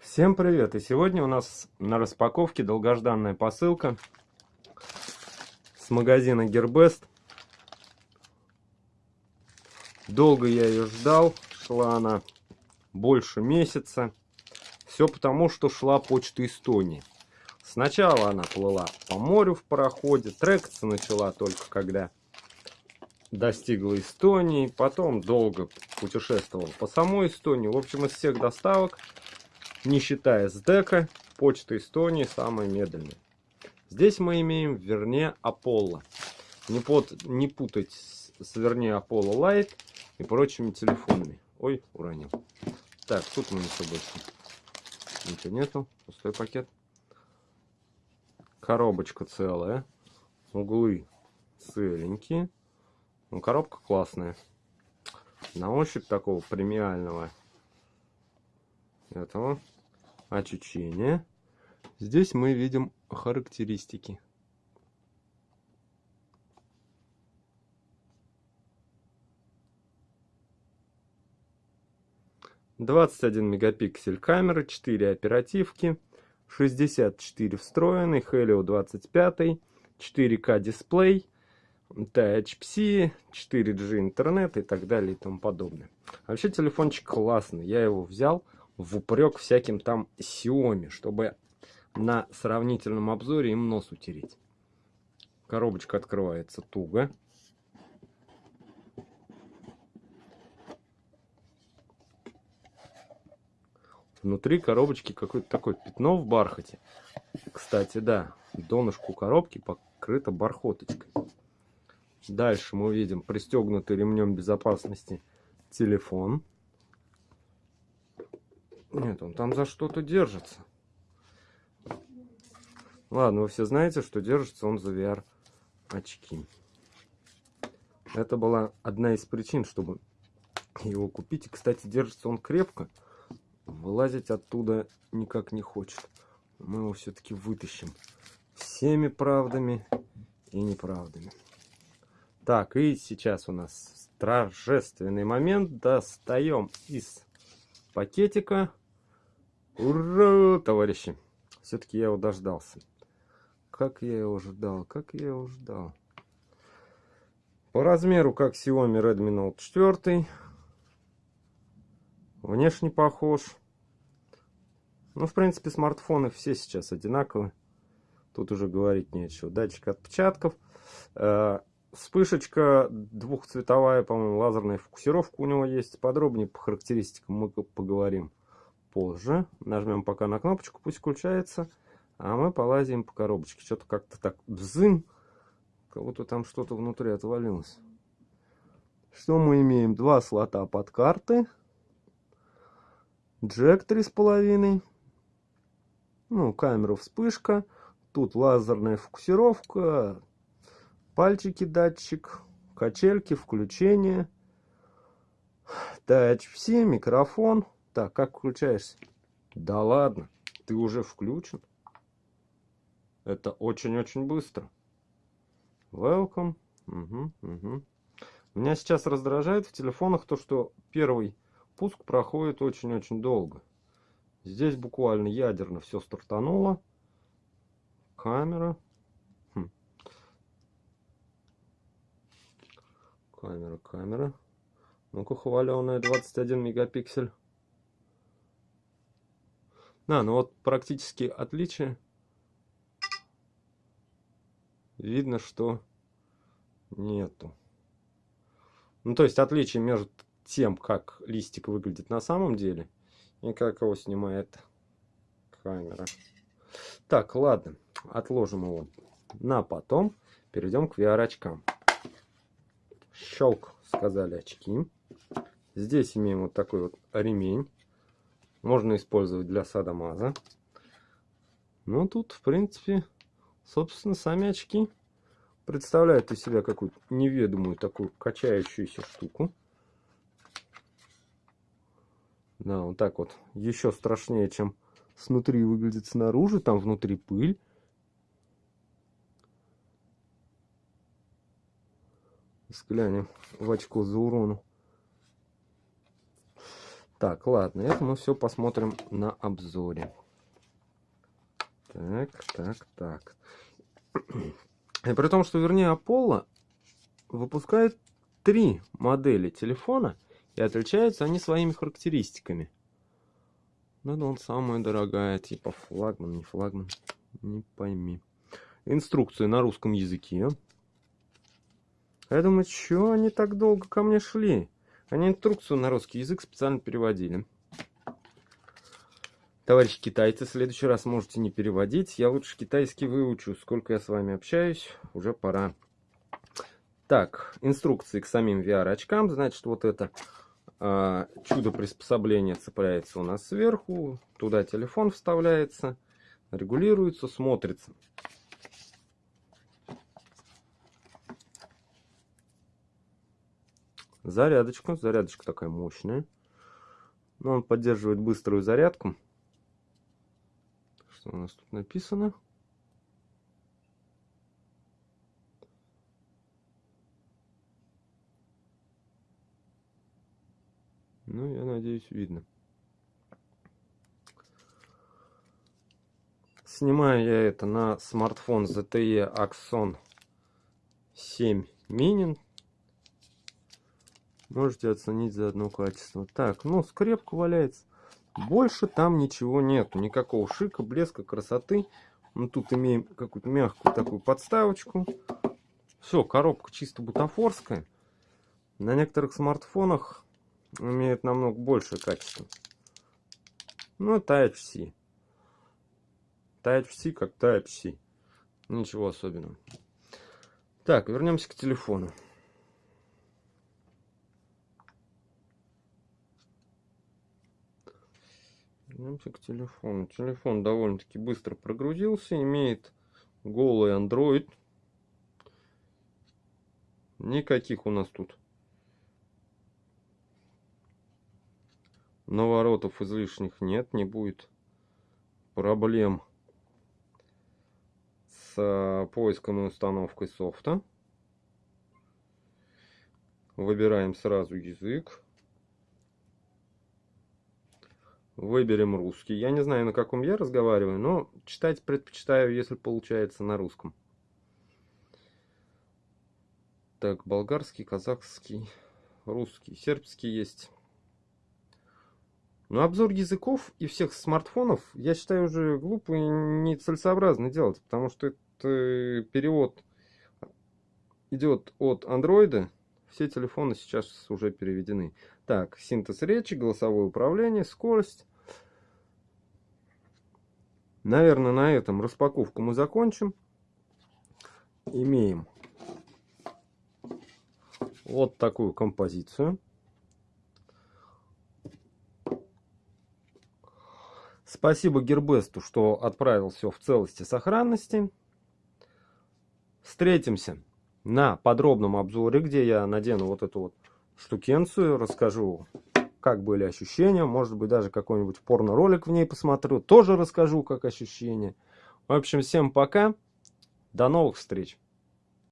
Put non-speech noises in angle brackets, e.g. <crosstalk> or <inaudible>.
Всем привет! И сегодня у нас на распаковке долгожданная посылка с магазина Gearbest. Долго я ее ждал, шла она больше месяца. Все потому, что шла почта Эстонии. Сначала она плыла по морю в пароходе, трекаться начала только когда достигла Эстонии, потом долго путешествовал по самой Эстонии. В общем, из всех доставок не считая СДЭКа, почта Эстонии самая медленная. Здесь мы имеем Vernee Apollo. Не, под, не путать с, с Vernee Apollo Lite и прочими телефонами. Ой, уронил. Так, тут меня ничего больше. Ничего нету. Пустой пакет. Коробочка целая. Углы целенькие. Ну, коробка классная. На ощупь такого премиального этого очищения. Здесь мы видим характеристики. Двадцать один мегапиксель камеры, 4 оперативки, 64 встроенный, Helio 25, 4К дисплей, Type-C, 4G интернет и так далее и тому подобное. Вообще телефончик классный, я его взял в упрек всяким там Xiaomi, чтобы на сравнительном обзоре им нос утереть. Коробочка открывается туго. Внутри коробочки какое-то такое пятно в бархате. Кстати, да, донышку коробки покрыто бархоточкой. Дальше мы видим пристегнутый ремнем безопасности телефон. Нет, он там за что-то держится. Ладно, вы все знаете, что держится он за VR очки. Это была одна из причин, чтобы его купить. И, кстати, держится он крепко. Вылазить оттуда никак не хочет. Мы его все-таки вытащим. Всеми правдами и неправдами. Так, и сейчас у нас торжественный момент. Достаем из пакетика Ура, товарищи! Все-таки я его дождался. Как я его ждал, как я его ждал. По размеру, как Xiaomi Redmi Note 4. Внешне похож. Ну, в принципе, смартфоны все сейчас одинаковые. Тут уже говорить нечего. Датчик отпечатков. Э, вспышечка двухцветовая, по-моему, лазерная фокусировка у него есть. Подробнее по характеристикам мы поговорим позже. Нажмем пока на кнопочку, пусть включается. А мы полазим по коробочке. Что-то как-то так бзым. Как будто там что-то внутри отвалилось. Что мы имеем? Два слота под карты. Джек 3,5. Ну, камера вспышка. Тут лазерная фокусировка. Пальчики датчик. Качельки, включение. Touch-C, микрофон. Так, как включаешься? Да ладно, ты уже включен. Это очень-очень быстро. Welcome. Угу, угу. Меня сейчас раздражает в телефонах то, что первый пуск проходит очень-очень долго. Здесь буквально ядерно все стартануло. Камера. Хм. Камера, камера. Ну-ка, хваленая 21 мегапиксель. Да, ну вот практически отличие. Видно, что нету. Ну, то есть отличие между тем, как листик выглядит на самом деле, и как его снимает камера. Так, ладно, отложим его на потом. Перейдем к VR-очкам. Щелк, сказали очки. Здесь имеем вот такой вот ремень можно использовать для садомаза. Ну, тут, в принципе, собственно, сами очки представляют из себя какую-то неведомую такую качающуюся штуку. Да, вот так вот. Еще страшнее, чем снутри выглядит снаружи. Там внутри пыль. Взглянем в очко за урону. Так, ладно, это мы все посмотрим на обзоре. Так, так, так. <clears throat> И при том, что, вернее, Apollo выпускает три модели телефона, и отличаются они своими характеристиками. Ну, да, он самая дорогая, типа флагман, не флагман, не пойми. Инструкции на русском языке. Я думаю, что они так долго ко мне шли? Они инструкцию на русский язык специально переводили. Товарищи китайцы, в следующий раз можете не переводить. Я лучше китайский выучу. Сколько я с вами общаюсь, уже пора. Так, инструкции к самим VR-очкам. Значит, вот это э, чудо приспособления цепляется у нас сверху. Туда телефон вставляется, регулируется, смотрится. Зарядочка. Зарядочка такая мощная. Но он поддерживает быструю зарядку. Что у нас тут написано? Ну, я надеюсь, видно. Снимаю я это на смартфон ZTE Axon 7 Mini. Можете оценить за одно качество. Так, ну, скрепка валяется. Больше там ничего нету. Никакого шика, блеска, красоты. Мы тут имеем какую-то мягкую такую подставочку. Все, коробка чисто бутафорская. На некоторых смартфонах имеет намного большее качество. Ну, Type-C. Type-C как Type-C. Ничего особенного. Так, вернемся к телефону. Вернемся к телефону. Телефон довольно-таки быстро прогрузился. Имеет голый Android. Никаких у нас тут наворотов излишних нет. Не будет проблем с поиском и установкой софта. Выбираем сразу язык. Выберем русский. Я не знаю, на каком я разговариваю, но читать предпочитаю, если получается на русском. Так, болгарский, казахский, русский, сербский есть. Но обзор языков и всех смартфонов, я считаю, уже глупо и нецелесообразно делать, потому что это перевод идет от андроида. Все телефоны сейчас уже переведены. Так, синтез речи, голосовое управление, скорость. Наверное, на этом распаковку мы закончим. Имеем вот такую композицию. Спасибо Гербесту, что отправил все в целости и сохранности. Встретимся на подробном обзоре, где я надену вот эту вот штукенцию, расскажу как были ощущения, может быть даже какой-нибудь порно-ролик в ней посмотрю, тоже расскажу, как ощущения. В общем, всем пока, до новых встреч!